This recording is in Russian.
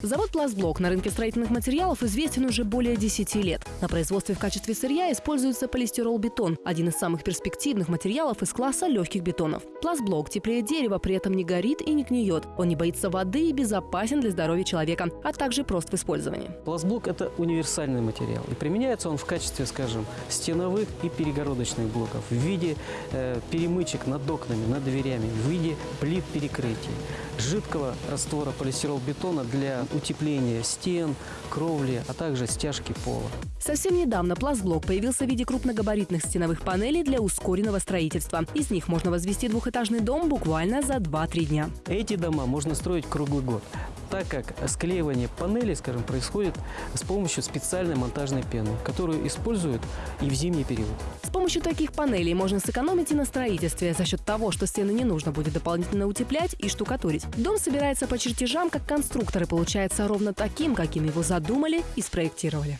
Завод «Пластблок» на рынке строительных материалов известен уже более 10 лет. На производстве в качестве сырья используется полистирол-бетон – один из самых перспективных материалов из класса легких бетонов. Пластблок теплее дерева, при этом не горит и не гниет. Он не боится воды и безопасен для здоровья человека, а также прост в использовании. Пластблок – это универсальный материал. И применяется он в качестве, скажем, стеновых и перегородочных блоков, в виде э, перемычек над окнами, над дверями, в виде плит перекрытий, жидкого раствора полистирол-бетона для утепления стен, кровли, а также стяжки пола. Совсем недавно пластблок появился в виде крупногабаритных стеновых панелей для ускоренного строительства. Из них можно возвести двухэтажный дом буквально за 2-3 дня. Эти дома можно строить круглый год так как склеивание панели, скажем, происходит с помощью специальной монтажной пены, которую используют и в зимний период. С помощью таких панелей можно сэкономить и на строительстве за счет того, что стены не нужно будет дополнительно утеплять и штукатурить. Дом собирается по чертежам, как конструкторы, получается ровно таким, каким его задумали и спроектировали.